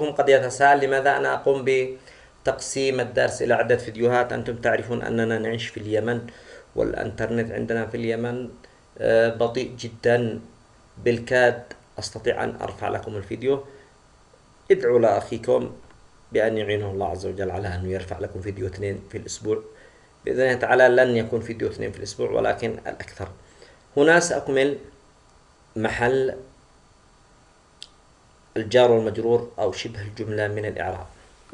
قد يتساءل لماذا أنا أقوم بتقسيم الدرس إلى عدة فيديوهات؟ أنتم تعرفون أننا نعيش في اليمن والإنترنت عندنا في اليمن آه، بطيء جدا. بالكاد أستطيع أن أرفع لكم الفيديو. ادعوا لأخيكم بأن يعينه الله عز وجل على أنه يرفع لكم فيديو اثنين في الأسبوع. بإذن الله تعالى لن يكون فيديو اثنين في الأسبوع ولكن الأكثر. هنا سأكمل محل الجار والمجرور أو شبه الجملة من الإعراب.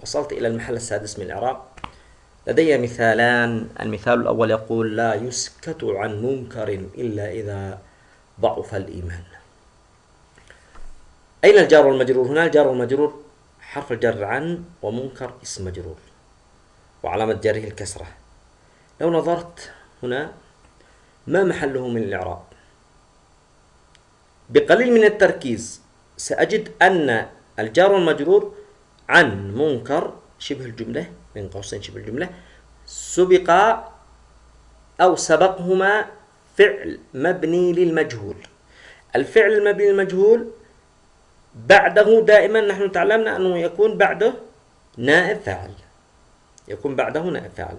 وصلت إلى المحل السادس من الإعراب. لدي مثالان. المثال الأول يقول لا يسكت عن منكر إلا إذا ضعف الإيمان. أين الجار والمجرور؟ هنا الجار والمجرور حرف الجر عن ومنكر اسم مجرور. وعلامة جره الكسرة. لو نظرت هنا ما محله من الإعراب؟ بقليل من التركيز. سأجد أن الجار والمجرور عن منكر شبه الجملة بين قوسين شبه الجملة سبق أو سبقهما فعل مبني للمجهول. الفعل المبني للمجهول بعده دائما نحن تعلمنا أنه يكون بعده نائب فاعل. يكون بعده نائب فاعل.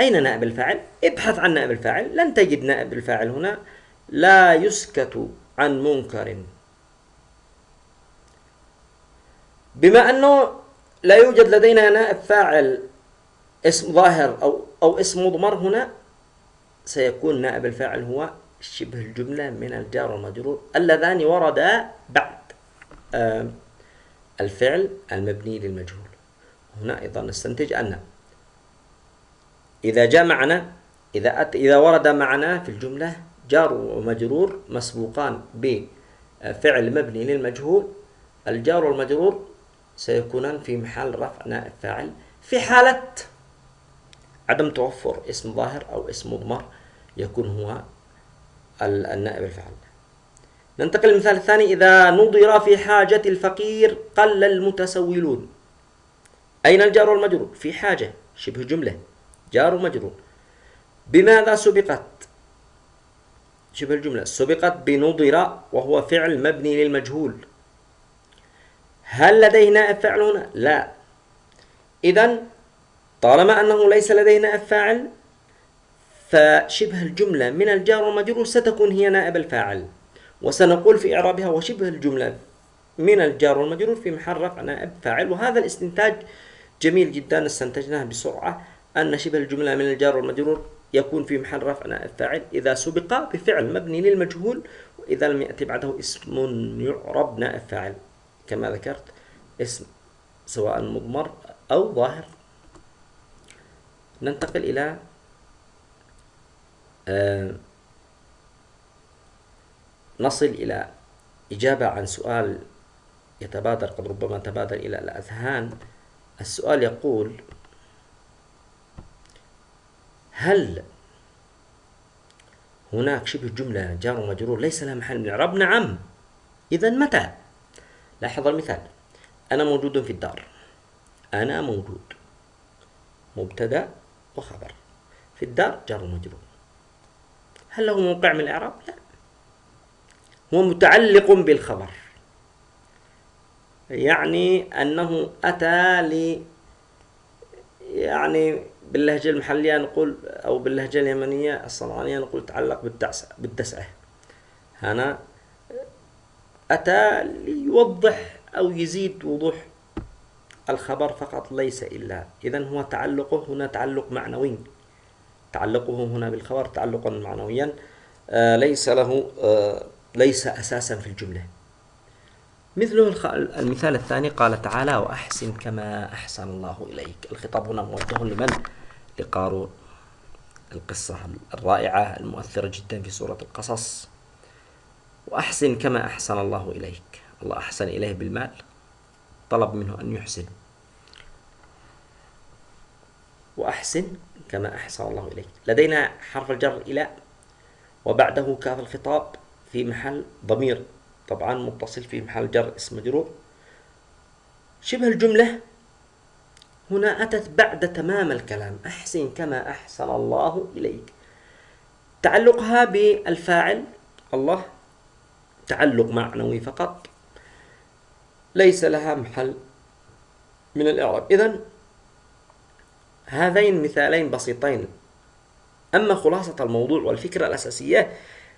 أين نائب الفاعل؟ ابحث عن نائب الفاعل. لن تجد نائب الفاعل هنا. لا يسكت عن منكر. بما أنه لا يوجد لدينا نائب فاعل اسم ظاهر أو أو اسم مضمر هنا سيكون نائب الفاعل هو شبه الجملة من الجار والمجرور اللذان وردا بعد الفعل المبني للمجهول. هنا أيضا نستنتج أن إذا جاء معنا إذا أت إذا ورد معنا في الجملة جار ومجرور مسبوقان بفعل مبني للمجهول الجار والمجرور سيكونان في محل رفع نائب فاعل في حالة عدم توفر اسم ظاهر أو اسم مضمر يكون هو النائب الفاعل ننتقل للمثال الثاني. إذا نظر في حاجة الفقير قل المتسولون. أين الجار والمجرور؟ في حاجة شبه جملة جار ومجرور. بماذا سبقت؟ شبه الجملة سبقت بنظر وهو فعل مبني للمجهول. هل لديه نائب فاعل هنا؟ لا. إذا طالما أنه ليس لديه نائب فاعل فشبه الجملة من الجار والمجرور ستكون هي نائب الفاعل. وسنقول في إعرابها وشبه الجملة من الجار والمجرور في محل رفع نائب فاعل. وهذا الاستنتاج جميل جدا استنتجناه بسرعة أن شبه الجملة من الجار والمجرور يكون في محل رفع نائب فاعل. إذا سبق بفعل مبني للمجهول وإذا لم يأتي بعده اسم يعرب نائب فاعل. كما ذكرت اسم سواء مضمر أو ظاهر ننتقل إلى آه، نصل إلى إجابة عن سؤال يتبادر قد ربما تبادر إلى الأذهان السؤال يقول هل هناك شبه جملة جار ومجرور ليس لها محل من الإعراب؟ نعم إذا متى؟ لاحظ المثال. أنا موجود في الدار. أنا موجود. مبتدأ وخبر. في الدار جار ومجرور هل له موقع من الإعراب؟ لا. هو متعلق بالخبر. يعني أنه أتى ل يعني باللهجة المحلية نقول أو باللهجة اليمنية الصنعانية نقول تعلق بالدسعة. هنا أتى ليوضح أو يزيد وضوح الخبر فقط ليس إلا. إذا هو تعلقه هنا تعلق معنوي. تعلقه هنا بالخبر تعلقا معنويا. آه ليس له آه ليس أساسا في الجملة. مثله المثال الثاني قال تعالى وأحسن كما أحسن الله إليك. الخطاب هنا موجه لمن؟ لقارون. القصة الرائعة المؤثرة جدا في سورة القصص. وأحسن كما أحسن الله إليك. الله أحسن إليه بالمال طلب منه أن يحسن. وأحسن كما أحسن الله إليك. لدينا حرف الجر إلى وبعده كاف الخطاب في محل ضمير. طبعا متصل في محل جر اسم مجرور. شبه الجملة هنا أتت بعد تمام الكلام. أحسن كما أحسن الله إليك. تعلقها بالفاعل الله تعلق معنوي فقط. ليس لها محل من الإعراب. إذن هذين مثالين بسيطين. أما خلاصة الموضوع والفكرة الأساسية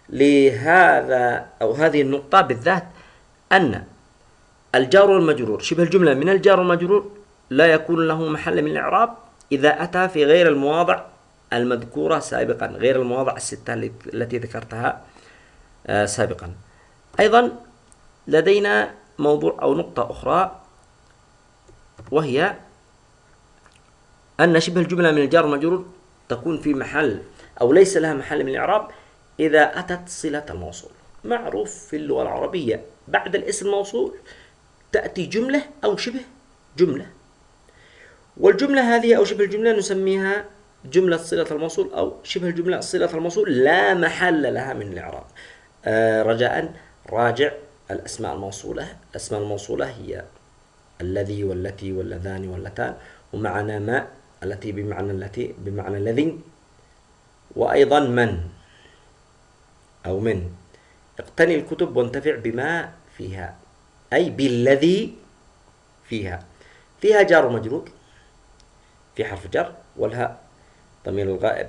لهذا أو هذه النقطة بالذات أن الجار والمجرور شبه الجملة من الجار والمجرور لا يكون له محل من الإعراب إذا أتى في غير المواضع المذكورة سابقا غير المواضع الستة التي ذكرتها آه، سابقا. أيضا لدينا موضوع أو نقطة أخرى وهي أن شبه الجملة من الجار والمجرور تكون في محل أو ليس لها محل من الإعراب إذا أتت صلة الموصول. معروف في اللغة العربية بعد الاسم الموصول تأتي جملة أو شبه جملة. والجملة هذه أو شبه الجملة نسميها جملة صلة الموصول أو شبه الجملة صلة الموصول لا محل لها من الإعراب. آه رجاء راجع الأسماء الموصولة. الأسماء الموصولة هي الذي والتي واللذان واللتان ومعنا ما التي بمعنى التي بمعنى الذي وأيضا من أو من. اقتني الكتب وانتفع بما فيها أي بالذي فيها. فيها جار ومجرور في حرف جر والهاء ضمير الغائب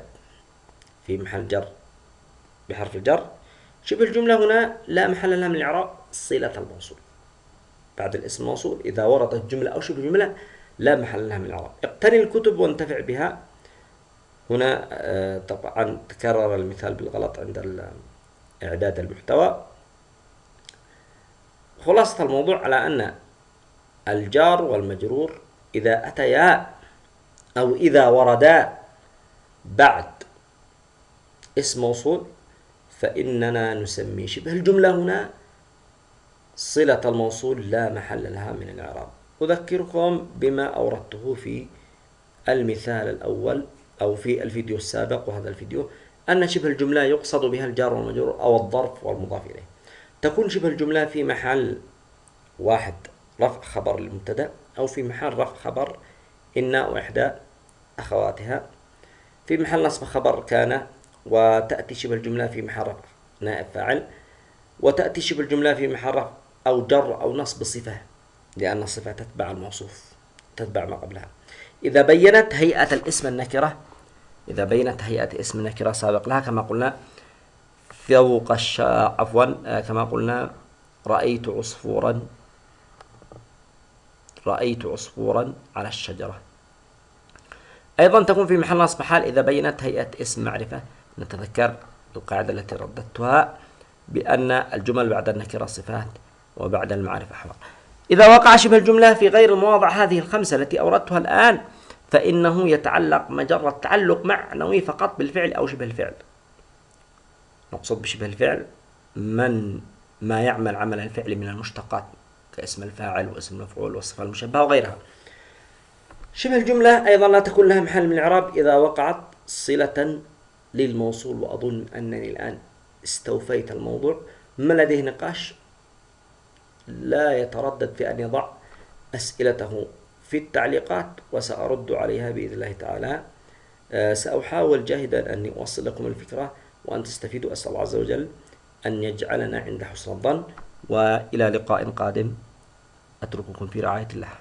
في محل جر بحرف الجر. شبه الجملة هنا لا محل لها من الإعراب صلة الموصول. بعد الاسم الموصول إذا وردت جملة أو شبه جملة لا محل لها من الإعراب. اقتني الكتب وانتفع بها. هنا آه، طبعا تكرر المثال بالغلط عند إعداد المحتوى. خلاصة الموضوع على أن الجار والمجرور إذا أتيا أو إذا وردا بعد اسم موصول فإننا نسمي شبه الجملة هنا صلة الموصول لا محل لها من الإعراب. أذكركم بما أوردته في المثال الأول أو في الفيديو السابق وهذا الفيديو أن شبه الجملة يقصد بها الجار والمجرور أو الظرف والمضاف إليه. تكون شبه الجملة في محل واحد رفع خبر المبتدأ أو في محل رفع خبر إن وإحدى أخواتها. في محل نصب خبر كان وتأتي شبه الجملة في محل رفع نائب فاعل. وتأتي شبه الجملة في محل رفع أو جر أو نصب صفة لأن الصفة تتبع الموصوف تتبع ما قبلها. إذا بينت هيئة الاسم النكرة إذا بينت هيئة اسم النكرة سابق لها كما قلنا فوق الشا عفوا آه، كما قلنا رأيت عصفورا رأيت عصفورا على الشجرة. أيضا تكون في محل نصب حال إذا بينت هيئة اسم معرفة. نتذكر القاعدة التي رددتها بأن الجمل بعد النكرة صفات وبعد المعرفة أحوال إذا وقع شبه الجملة في غير المواضع هذه الخمسة التي أوردتها الآن فإنه يتعلق مجرد تعلق معنوي فقط بالفعل أو شبه الفعل. نقصد بشبه الفعل من ما يعمل عمل الفعل من المشتقات كاسم الفاعل واسم المفعول والصفة المشبهة وغيرها. شبه الجملة أيضا لا تكون لها محل من الإعراب إذا وقعت صلة للموصول وأظن أنني الآن استوفيت الموضوع. ما لديه نقاش؟ لا يتردد في أن يضع أسئلته في التعليقات وسأرد عليها بإذن الله تعالى. آه، سأحاول جاهدا أني أوصل لكم الفكرة وأن تستفيدوا أسأل الله عز وجل أن يجعلنا عند حسن الظن. وإلى لقاء قادم. أترككم في رعاية الله.